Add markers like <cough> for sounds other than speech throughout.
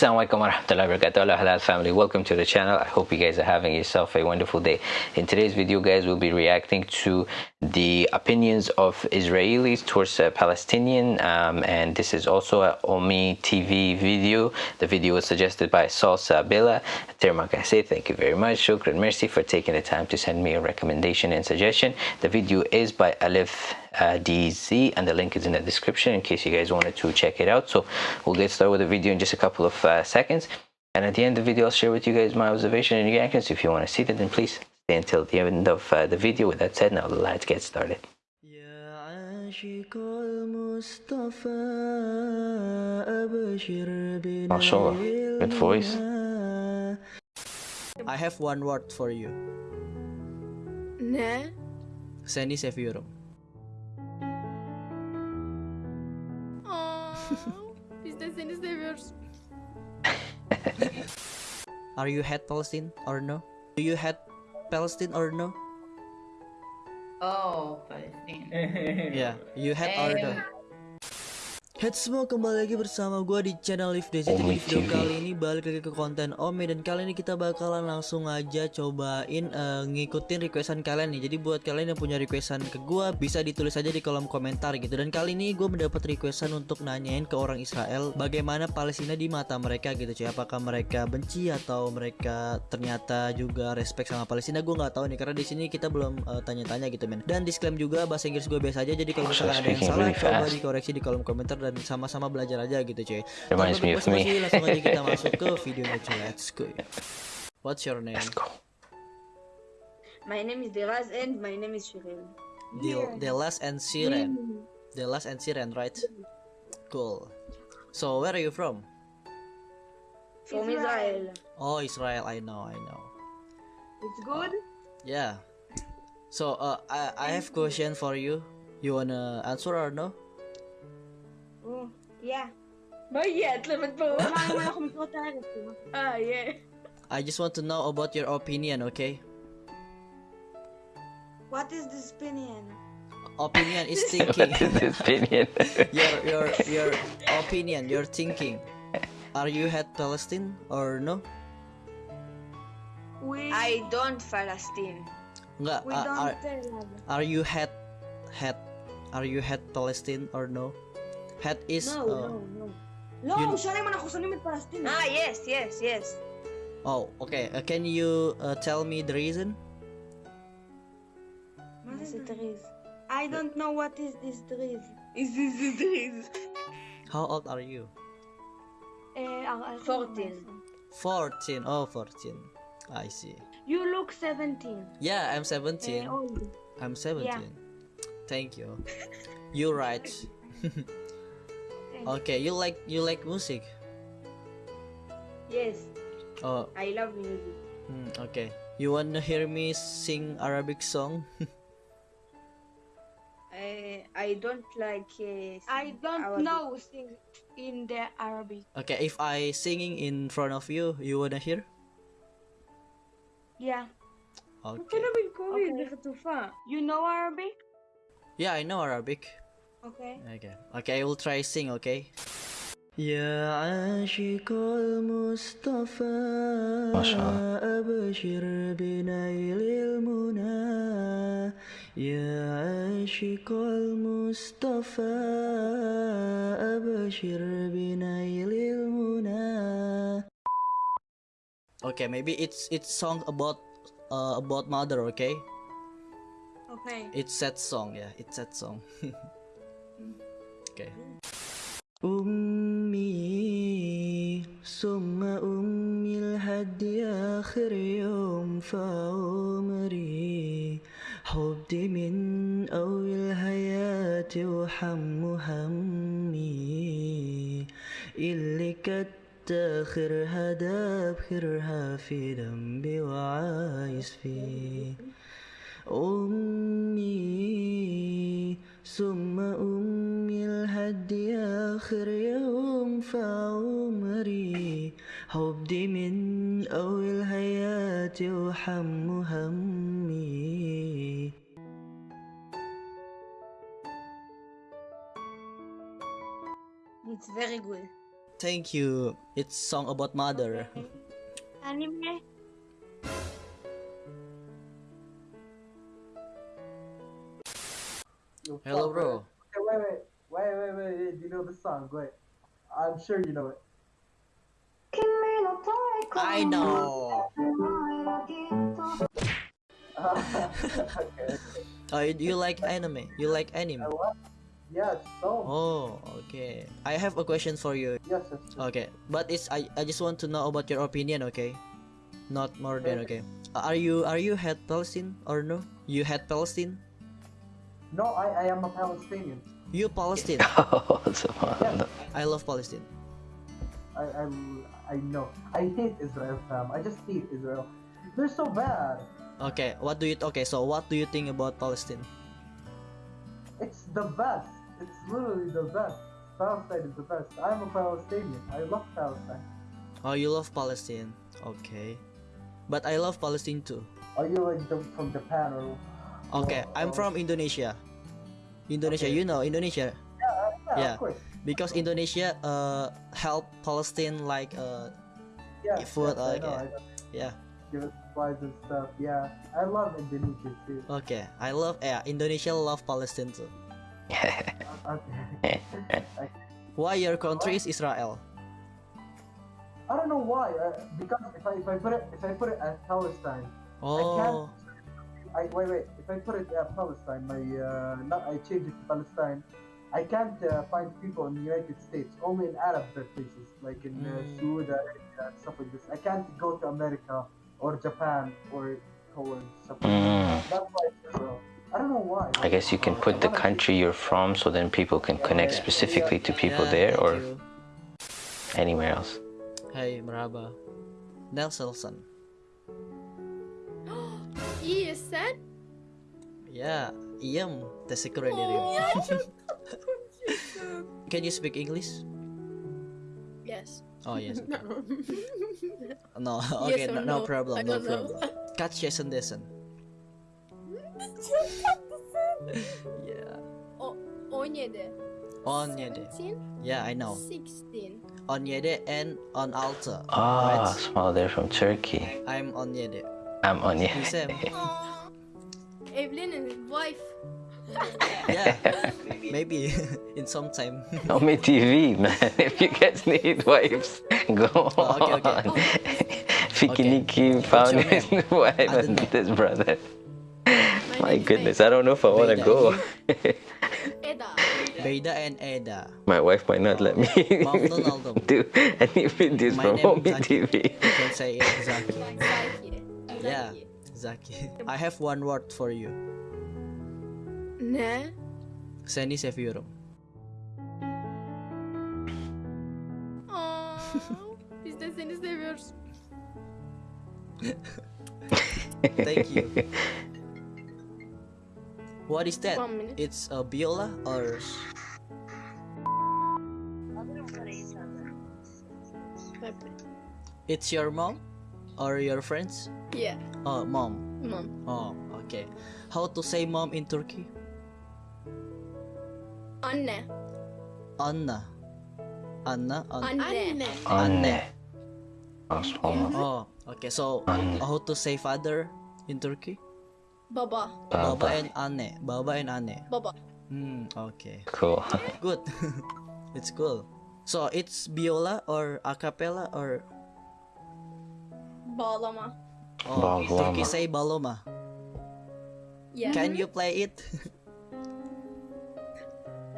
Assalamualaikum warahmatullahi wabarakatuh. Halal family. Welcome to the channel. I hope you guys are having yourself a wonderful day. In today's video guys we'll be reacting to the opinions of Israelis towards uh, Palestinian um, and this is also a Ome TV video. The video was suggested by Salsa Bella Termak I say thank you very much. Shukran. Mercy for taking the time to send me a recommendation and suggestion. The video is by Alif uh, DZ and the link is in the description in case you guys wanted to check it out. So we'll get started with the video in just a couple of uh, seconds. And at the end of the video I'll share with you guys my observation and reactions. If you want to see that then please stay until the end of uh, the video. With that said now let's get started. MashaAllah, good voice. I have one word for you. Ne? Seni seviyorum Biz de seni seviyoruz. Are you hate Palestine or no? Do you hate Palestine or no? Oh, Palestine. Yeah, you hate or no? Eh, Head semua kembali lagi bersama gue di channel Live Daisy Jadi di video kali ini balik lagi ke konten Ome Dan kali ini kita bakalan langsung aja cobain eh, ngikutin requestan kalian nih. Jadi buat kalian yang punya requestan ke gue bisa ditulis aja di kolom komentar gitu. Dan kali ini gue mendapat requestan untuk nanyain ke orang Israel Bagaimana Palestina di mata mereka gitu cuy. Apakah mereka benci atau mereka ternyata juga respect sama Palestina? Gue nggak tahu nih karena di sini kita belum eh, tanya-tanya gitu men. Dan disclaim juga bahasa Inggris gue biasa aja Jadi kalau misalkan ada yang salah coba dikoreksi di kolom komentar dan sama-sama belajar aja gitu cuy. Reminds Tanpa me of basa-basi, me. langsung aja kita <laughs> masuk ke videonya cuy. Let's go. What's your name? let's go My name is Deraz and my name is Shirin. Dil Delas and Siren. Delas and Siren, right? Cool. So where are you from? From Israel. Oh, Israel. I know, I know. It's good? Yeah. So uh, I I have question for you. You wanna answer or no? Yeah. Bayet, lemon po. Ah, yeah. I just want to know about your opinion, okay? What is this opinion? Opinion is <laughs> thinking. what is this opinion? <laughs> your your your opinion, your thinking. Are you head Palestine or no? We I don't Palestine. We don't are, are you head head? Are you head Palestine or no? Hat is... No, uh, no, no. No, you... Shalem I'm in Palestine. Ah, yes, yes, yes. Oh, okay. Uh, can you uh, tell me the reason? What is the reason? I don't know what is this driz. Is this the driz? How old are you? Uh, 14. 14. Oh, fourteen. I see. You look 17. Yeah, I'm 17. Uh, I'm 17. Yeah. Thank you. You're right. <laughs> okay, you like you like music. Yes, Oh, I love music. Hmm, okay. You wanna hear me sing Arabic song? I <laughs> I don't like. Uh, I don't Arabic. know sing in the Arabic. okay, if I singing in front of you, you wanna hear? Yeah. Okay. Okay. You know Arabic? Yeah, I know Arabic. Okay. Okay. Okay, I will try sing, okay? يا عاشق المصطفى ما شاء الله. أبشر بنيل المنى يا عاشق المصطفى أبشر بنيل المنى Okay, maybe it's it's song about uh, about mother, okay? Okay. It's sad song, yeah. It's sad song. <laughs> okay. أمي ثم أمي لحد آخر يوم في عمري من أول الحياة وحم همي اللي كانت آخرها خيرها في ذنبي وعايز فيه أمي ثم أمي لحد آخر يوم في عمري حبي من أول حياتي وحم همي It's very good. Thank you. It's song about mother. Anime. Yo, Hello, bro. Okay, wait, wait, wait, wait, wait, wait. You know the song? Wait, I'm sure you know it. I know. okay. <laughs> Oh, you, you like anime? You like anime? Yes. So. Oh, okay. I have a question for you. Yes. yes, yes. Okay, but it's I, I just want to know about your opinion, okay? Not more than okay. Are you are you hate Palestine or no? You hate Palestine? No, I, I am a Palestinian. You Palestine. Oh, <laughs> subhanallah. I love Palestine. I, I, I know. I hate Israel, fam. I just hate Israel. They're so bad. Okay, what do you okay? So what do you think about Palestine? It's the best. It's literally the best. Palestine is the best. I'm a Palestinian. I love Palestine. Oh, you love Palestine. Okay, but I love Palestine too. Are you like the, from Japan or? Okay, I'm from Indonesia. Indonesia, Okay. you know Indonesia Yeah, Yeah. of course. because Indonesia uh help Palestine like uh Yeah, Food, yes, I okay. know. I know. yeah. Give supplies and stuff. Yeah, I love Indonesia too. Okay, I love yeah Indonesia love Palestine too. <laughs> Okay. Why your country is Israel? I don't know why. Uh, because if I if I put it if I put it as Palestine, Oh, I wait wait. If I put it at Palestine, my uh, not I change it to Palestine. I can't uh, find people in the United States. Only in Arab places, like in uh, Mm. Saudi Arabia and stuff like this. I can't go to America or Japan or Poland. Stuff like Mm. that. That's why it's I don't know why. I guess you can put the country you're from so then people can connect specifically to people yeah, there or you. anywhere else. Hey, merhaba. Nelson. İyi sen? Ya, iyem. Teşekkür ederim. Oh, ya <laughs> çok tatlısın. Can you speak English? Yes. Oh yes. No. <laughs> No, okay, or no, no no? I problem, no don't problem. Kaç yaşındasın? çok tatlısın. Yeah. O, 17. 17. 17? Yeah, I know. 16. 17 and 16. Ah, Right? small. They're from Turkey. I'm 17. I'm on you. Hüsem. Aa, Evlenin, wife. Yeah. <laughs> Maybe <laughs> in some time. Ome TV, man. <laughs> If you guys need wives, go Oh, okay, okay. on. Oh, Fikiniki found his wife and know. this brother. My name is goodness, I don't know if I want to go. Eda. Beda and Eda. My wife might not let me oh, Mamnun oldum. do any videos My from name TV. You can say it Zaki. Zaki. Yeah. Zaki. I have one word for you. Ne? Seni seviyorum. Aa, biz de seni seviyoruz. <laughs> Thank you. What is that? It's a viola or it's your mom or your friends? Yeah. Oh, mom. Mom. Oh, okay. How to say mom in Turkey? Anne. Anna. Anna. An- Anne. Anne. Oh. Oh, okay. So Anne. how to say father in Turkey? Baba. Baba Baba. and Anne. Baba and Anne. Baba. Hmm. Okay. Cool. Good. <laughs> it's cool. So it's viola or a cappella or Bağlama. oh, Baloma. Turkey say baloma. Yeah. Can you play it? <laughs>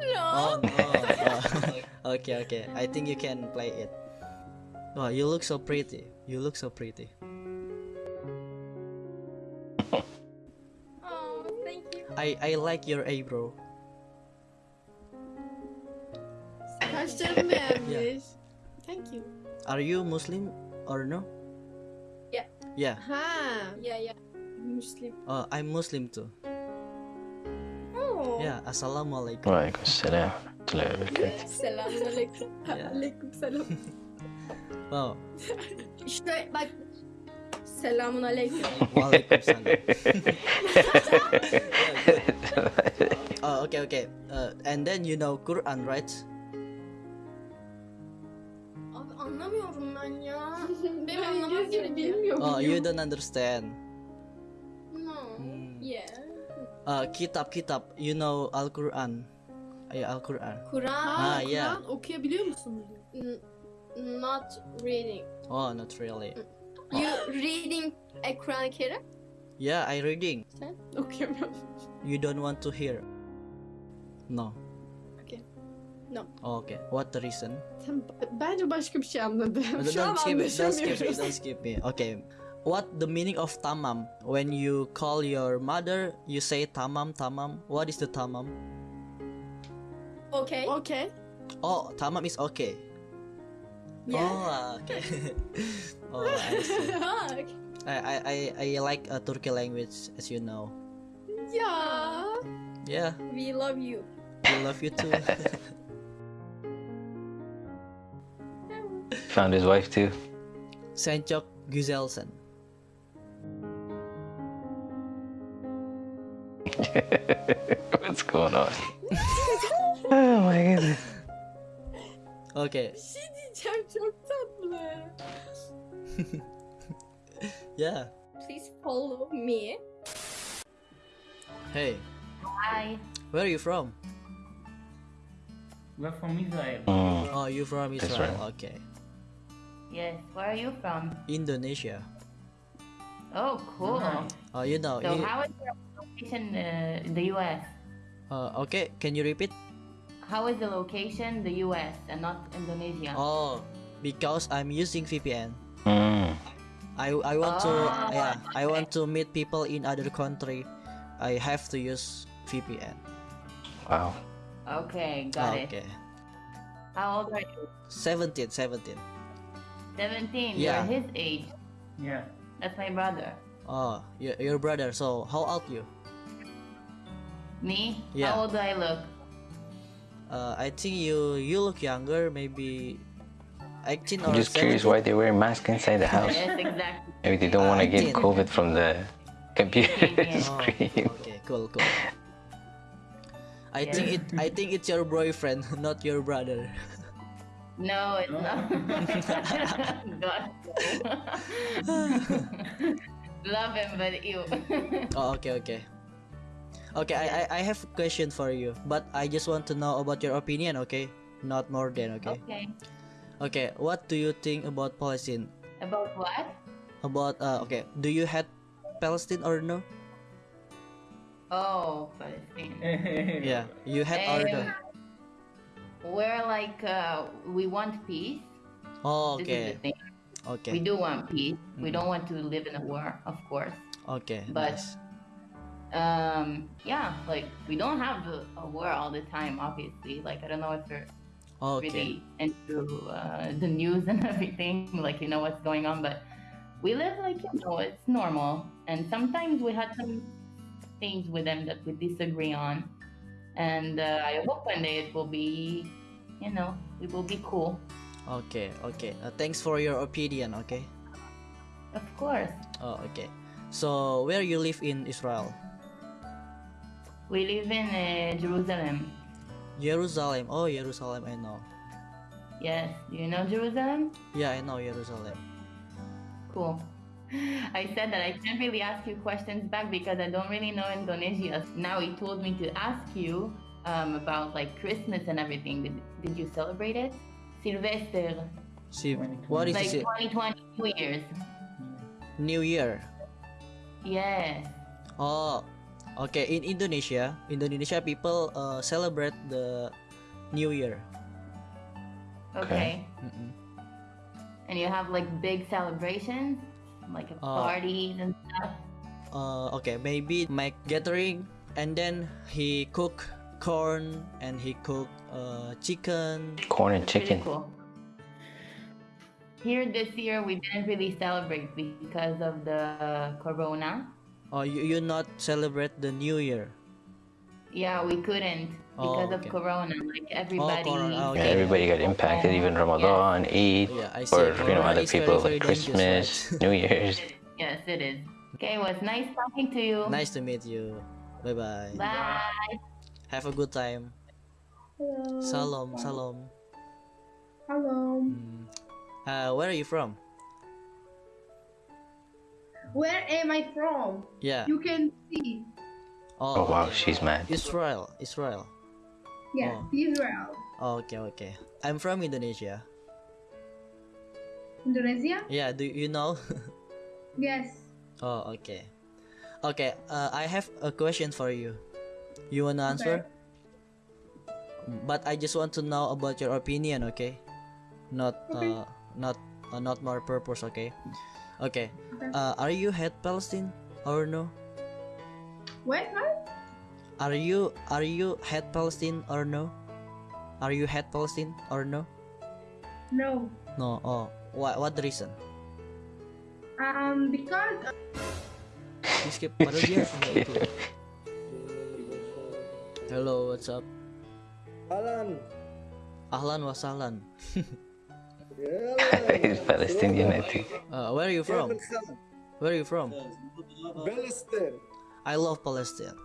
No. Oh no. Oh. oh. <laughs> okay, okay. I think you can play it. Oh, you look so pretty. You look so pretty. Oh, thank you. I I like your eyebrow. Saçlarım beğenmiş. Thank you. Are you Muslim or no? Yeah. Yeah. Ha. Yeah, yeah. Muslim. Oh, I'm Muslim too. Oh. Yeah. Assalamualaikum. Waalaikumsalam. warahmatullahi wabarakatuh. Selamünaleyküm. Yeah. Aleyküm selam. İşte bak. Selamun aleyküm. Waalaikumsalam. oh, okay, okay. Uh, and then you know Quran, right? Anlamıyorum ben ya. <laughs> Benim Ben anlamam gerekiyor. bilmiyorum. Oh, you don't understand. No. Hmm. Yeah. Uh, kitab kitab. You know Al Quran. Yeah, Al Quran. Kur'an. Ha, Ha, yeah. Kur'an okuyabiliyor musun? N- not reading. Oh, not really. You reading a Kur'an-ı Kerim? Yeah, I reading. Okuyamıyorum. You don't want to hear. No. Okay. No. Okay. What the reason? Sen bence başka bir şey anladın. don't, Şu an don't skip it. Don't skip me. Don't skip me. Okay. What the meaning of tamam? When you call your mother, you say tamam tamam. What is the tamam? Okay. Okay. Oh, tamam is okay. Yeah. Oh, okay. <laughs> oh, I see. <laughs> Ha, I, I, I, I like uh, Turkey language, as you know. Yeah. Yeah, We love you. we love you too. <laughs> Found his wife too. Senchok Güzelsen. <laughs> What's going on? <laughs> oh my goodness. Okay, Bir şey diyeceğim çok tatlı. yeah. Please follow me. Hey, Hi, where are you from? we're from Israel. Mm. Oh, you from That's Israel. right. Okay. Yes, where are you from? Indonesia. Oh, cool. Oh, you know. So, you- how is your location uh, in the US? uh, okay, can you repeat? How is the location the US and not Indonesia? Oh, because I'm using VPN. Mm. I, I want to Oh, yeah I want to meet people in other country. I have to use VPN. Wow. Okay, got it. okay. How old are you? 17, 17. 17. Yeah. You're his age. Yeah. That's my brother. Oh, your, your brother. So how old you? Me? Yeah. How old do I look? Uh, I think you you look younger, maybe 18 or I'm just curious why they wear masks inside the house. Yes, exactly. Maybe they don't want to get COVID from the computer Yeah. <laughs> Oh, screen. okay, cool, cool. I Yeah. think it I think it's your boyfriend, <laughs> not your brother. No, it's not. <laughs> God. <laughs> Love him, but ew. <laughs> Oh, okay, okay. Okay, I, I I have a question for you, but I just want to know about your opinion, okay? Not more than, okay? okay. Okay, what do you think about Palestine? About what? About uh, okay, do you hate Palestine or no? Oh, Palestine. Yeah, you hate or no? We're like uh, we want peace. Oh, okay, thing. We do want peace. We Mhm. don't want to live in a war, of course. okay, but- nice. Um, yeah, like we don't have a, a war all the time. Obviously, like I don't know if you're Okay, really into uh, the news <laughs> and everything, like you know what's going on, but we live like you know it's normal. And sometimes we had some things with them that we disagree on, and uh, I hope one day it will be, you know, it will be cool. okay, okay. Uh, thanks for your opinion, okay? Of course, Oh, okay. So, where you live in Israel? we live in uh, Jerusalem. Jerusalem. Oh, Jerusalem, I know. Yes, do you know Jerusalem? Yeah, I know Jerusalem. Cool. <laughs> I said that I can't really ask you questions back because I don't really know Indonesia. Now he told me to ask you um, about like Christmas and everything. Did, did you celebrate it? Sylvester, See, what is like it? 2020 New Year's. New Year. Yes. Oh, okay. In Indonesia, Indonesia people uh, celebrate the New Year. Okay. Mm-mm. And you have like big celebrations, like a Oh. parties and stuff. Uh, okay, maybe make gathering, and then he cook corn and he cook uh, chicken. Corn and Pretty chicken. cool. Here this year we didn't really celebrate because of the corona. Oh, you you not celebrate the New Year. Yeah, we couldn't because Oh, of corona. Like everybody. corona, Yeah, okay. everybody got impacted, even Ramadan, Eid, Yeah, I see. or you know other people like Christmas, right? <laughs> New Year's. Yes, it is. Okay, it was nice talking to you. nice to meet you. Bye bye. Bye. Have a good time. Hello. Salam, salam. Hello. Hmm. Uh, where are you from? Where am I from? Yeah. You can see. Oh wow, she's mad. Israel. Israel. Yeah, Oh. Israel. Oh, okay, okay. I'm from Indonesia. Indonesia? Yeah, do you know? <laughs> Yes. oh, okay. Okay, uh, I have a question for you. You wanna answer? But I just want to know about your opinion, okay? Not Okay. uh not uh, not more purpose, okay? Okay. Okay. Uh, are you hate Palestine or no? What? What? Are you are you hate Palestine or no? Are you hate Palestine or no? No. No. Oh, what what the reason? Um, because Di skip padahal dia nggak itu. Hello, what's up? Alan. Ahlan wa sahlan. He's <laughs> Palestinian, I think. Uh, where are you from? Where are you from? Palestine. I love Palestine.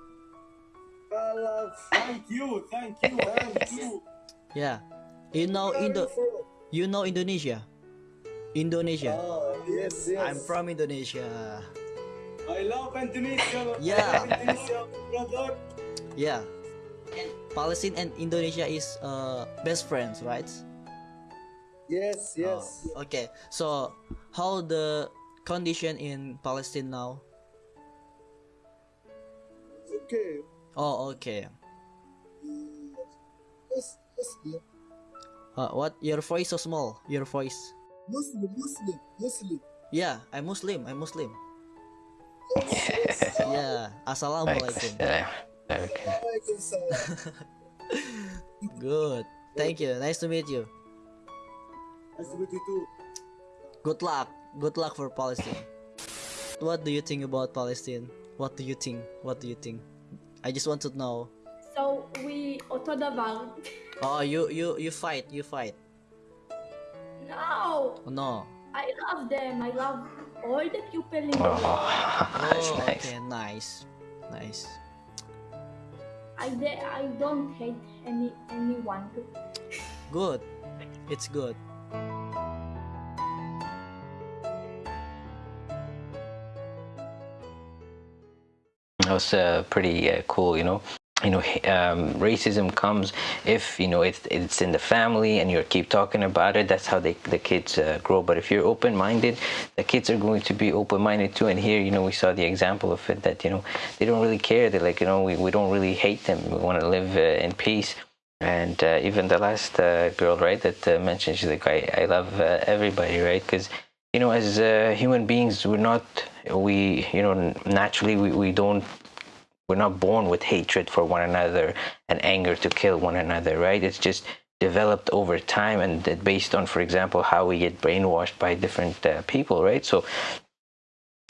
Thank you, thank you, thank you. Yeah. You know Indo you know Indonesia? Indonesia. Oh, yes, yes. I'm from Indonesia. I love Indonesia. Yeah. Love Indonesia, brother. Yeah. Palestine and Indonesia is uh best friends, right? Yes, yes. Oh, okay. So how the condition in Palestine now? Okay. Oh, okay. Yes, Muslim, Uh, what your voice so small? Your voice. Muslim, Muslim, Muslim. Yeah, I'm Muslim. I'm Muslim. Yes, <laughs> yes. Yeah. Assalamualaikum. Like, okay. <laughs> Good. Thank you. Nice to meet you. Nice to meet you too. Good luck. Good luck for Palestine. What do you think about Palestine? What do you think? What do you think? I just want to know. So we אותו דבר. <laughs> Oh, you you you fight. You fight. No, Oh, no. I love them. I love all the people in the Oh, world. <laughs> that's Oh, nice. okay. Nice. Nice. I de- I don't hate any anyone. Good. It's good. That was uh, pretty uh, cool, you know. You know, um, racism comes if you know it's it's in the family and you keep talking about it. That's how they the kids uh, grow. But if you're open-minded, the kids are going to be open-minded too. And here, you know, we saw the example of it that you know they don't really care. They're like, you know, we, we don't really hate them. We want to live uh, in peace. And uh, even the last uh, girl, right, that uh, mentioned, she's like, I, I love uh, everybody, right? Because, you know, as uh, human beings, we're not, we, you know, naturally, we, we don't, we're not born with hatred for one another and anger to kill one another, right? It's just developed over time and based on, for example, how we get brainwashed by different uh, people, right? So,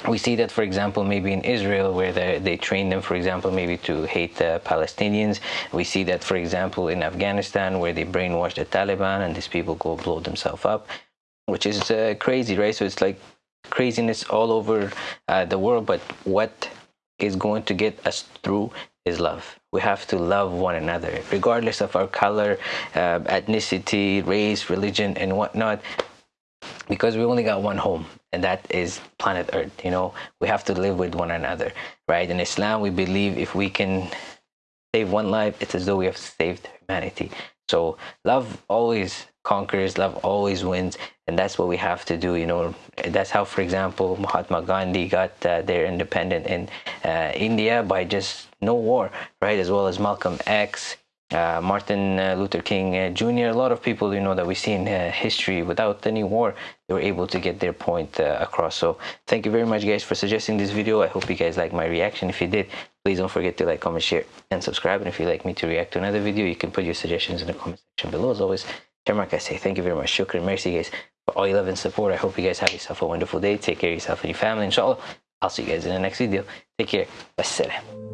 we see that, for example, maybe in Israel, where they, train them, for example, maybe to hate the Palestinians. We see that, for example, in Afghanistan, where they brainwash the Taliban and these people go blow themselves up, which is uh, crazy, right? So it's like craziness all over uh, the world. But what is going to get us through is love. We have to love one another, regardless of our color, uh, ethnicity, race, religion, and whatnot because we only got one home and that is planet earth you know we have to live with one another right in islam we believe if we can save one life it's as though we have saved humanity so love always conquers love always wins and that's what we have to do you know that's how for example mahatma gandhi got uh, their independent in uh, india by just no war right as well as malcolm x uh, Martin uh, Luther King uh, Jr. A lot of people, you know, that we see in uh, history without any war, they were able to get their point across. So thank you very much, guys, for suggesting this video. I hope you guys like my reaction. If you did, please don't forget to like, comment, share, and subscribe. And if you'd like me to react to another video, you can put your suggestions in the comment section below. As always, Shamrock, I say thank you very much. Shukran, mercy, guys, for all your love and support. I hope you guys have yourself a wonderful day. Take care of yourself and your family. Inshallah, I'll see you guys in the next video. Take care. Wassalam.